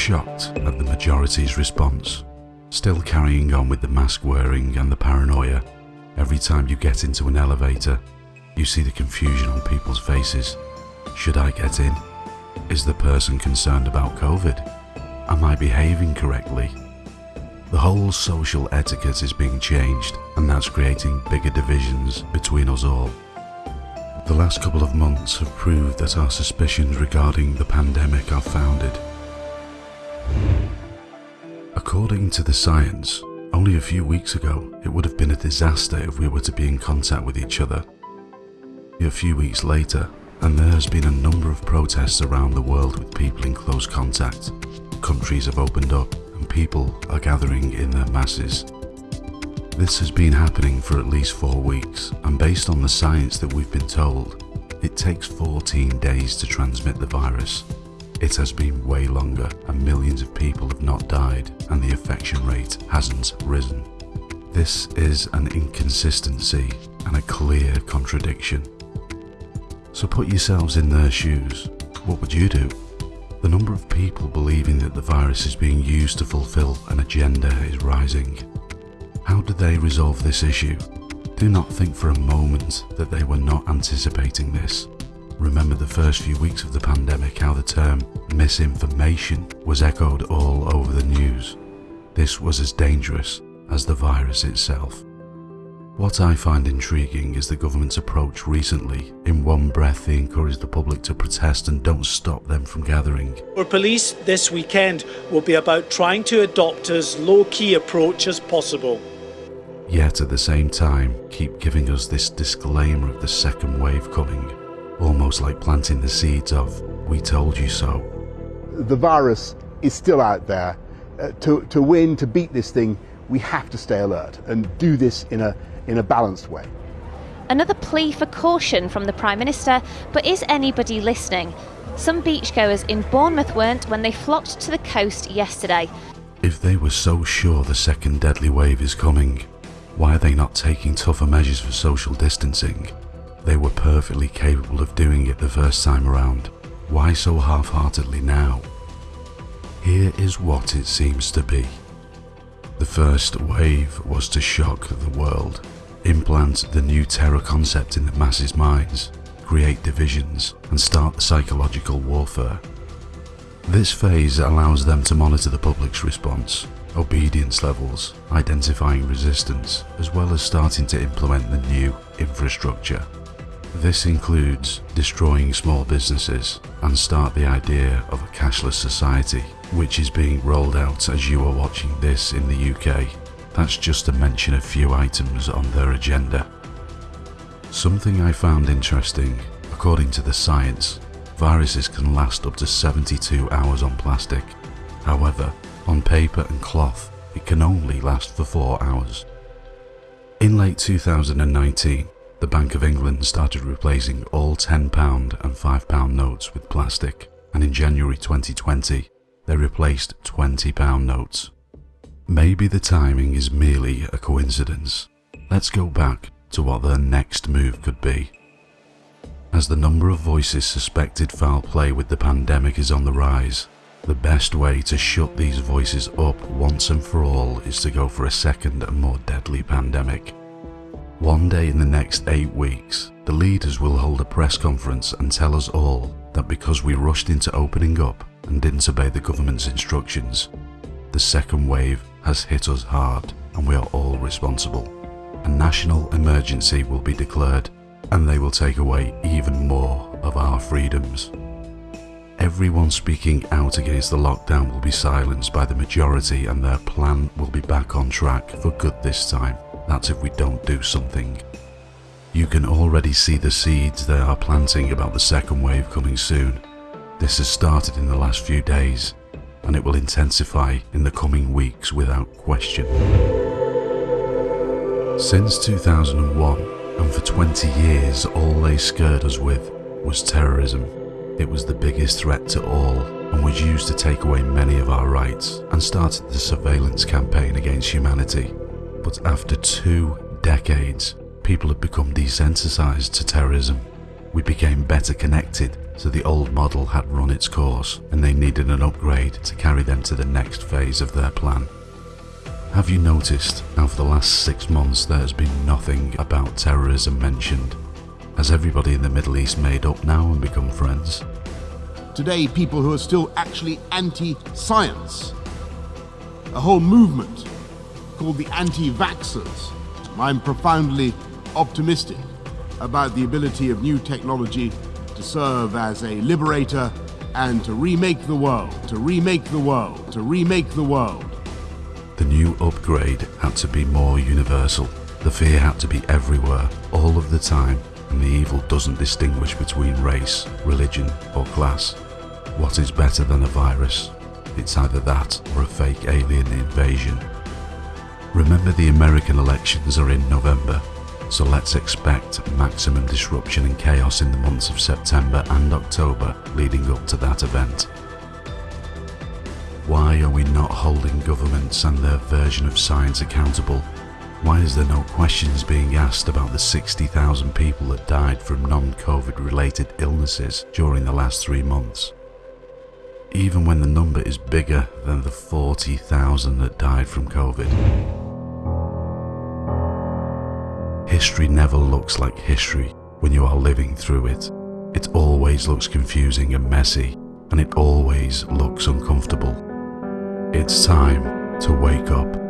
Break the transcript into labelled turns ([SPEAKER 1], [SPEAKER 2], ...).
[SPEAKER 1] shocked at the majority's response, still carrying on with the mask wearing and the paranoia. Every time you get into an elevator, you see the confusion on people's faces. Should I get in? Is the person concerned about COVID? Am I behaving correctly? The whole social etiquette is being changed and that's creating bigger divisions between us all. The last couple of months have proved that our suspicions regarding the pandemic are founded. According to the science, only a few weeks ago it would have been a disaster if we were to be in contact with each other. A few weeks later, and there has been a number of protests around the world with people in close contact. Countries have opened up and people are gathering in their masses. This has been happening for at least four weeks and based on the science that we've been told, it takes 14 days to transmit the virus. It has been way longer and millions of people have not died and the infection rate hasn't risen. This is an inconsistency and a clear contradiction. So put yourselves in their shoes. What would you do? The number of people believing that the virus is being used to fulfill an agenda is rising. How do they resolve this issue? Do not think for a moment that they were not anticipating this. Remember the first few weeks of the pandemic how the term misinformation was echoed all over the news. This was as dangerous as the virus itself. What I find intriguing is the government's approach recently. In one breath they encourage the public to protest and don't stop them from gathering.
[SPEAKER 2] For police this weekend will be about trying to adopt as low-key approach as possible.
[SPEAKER 1] Yet at the same time keep giving us this disclaimer of the second wave coming, almost like planting the seeds of, we told you so.
[SPEAKER 3] The virus is still out there. Uh, to, to win, to beat this thing, we have to stay alert and do this in a in a balanced way.
[SPEAKER 4] Another plea for caution from the Prime Minister, but is anybody listening? Some beachgoers in Bournemouth weren't when they flocked to the coast yesterday.
[SPEAKER 1] If they were so sure the second deadly wave is coming, why are they not taking tougher measures for social distancing? They were perfectly capable of doing it the first time around. Why so half-heartedly now? Here is what it seems to be. The first wave was to shock the world implant the new terror concept in the masses' minds, create divisions, and start the psychological warfare. This phase allows them to monitor the public's response, obedience levels, identifying resistance, as well as starting to implement the new infrastructure. This includes destroying small businesses and start the idea of a cashless society, which is being rolled out as you are watching this in the UK that's just to mention a few items on their agenda. Something I found interesting, according to the science, viruses can last up to 72 hours on plastic. However, on paper and cloth, it can only last for 4 hours. In late 2019, the Bank of England started replacing all £10 and £5 notes with plastic, and in January 2020, they replaced £20 notes. Maybe the timing is merely a coincidence. Let's go back to what their next move could be. As the number of voices suspected foul play with the pandemic is on the rise, the best way to shut these voices up once and for all is to go for a second and more deadly pandemic. One day in the next eight weeks, the leaders will hold a press conference and tell us all that because we rushed into opening up and didn't obey the government's instructions, the second wave has hit us hard and we are all responsible. A national emergency will be declared and they will take away even more of our freedoms. Everyone speaking out against the lockdown will be silenced by the majority and their plan will be back on track for good this time. That's if we don't do something. You can already see the seeds they are planting about the second wave coming soon. This has started in the last few days and it will intensify in the coming weeks without question. Since 2001, and for 20 years all they scared us with was terrorism. It was the biggest threat to all and was used to take away many of our rights and started the surveillance campaign against humanity. But after two decades, people have become desensitized to terrorism. We became better connected, so the old model had run its course and they needed an upgrade to carry them to the next phase of their plan. Have you noticed how for the last six months there has been nothing about terrorism mentioned? Has everybody in the Middle East made up now and become friends?
[SPEAKER 5] Today, people who are still actually anti science, a whole movement called the anti vaxxers. I'm profoundly optimistic about the ability of new technology to serve as a liberator and to remake the world, to remake the world, to remake the world.
[SPEAKER 1] The new upgrade had to be more universal. The fear had to be everywhere, all of the time, and the evil doesn't distinguish between race, religion, or class. What is better than a virus? It's either that or a fake alien invasion. Remember the American elections are in November, so let's expect maximum disruption and chaos in the months of September and October leading up to that event. Why are we not holding governments and their version of science accountable? Why is there no questions being asked about the 60,000 people that died from non-COVID related illnesses during the last three months? Even when the number is bigger than the 40,000 that died from COVID. History never looks like history when you are living through it. It always looks confusing and messy, and it always looks uncomfortable. It's time to wake up.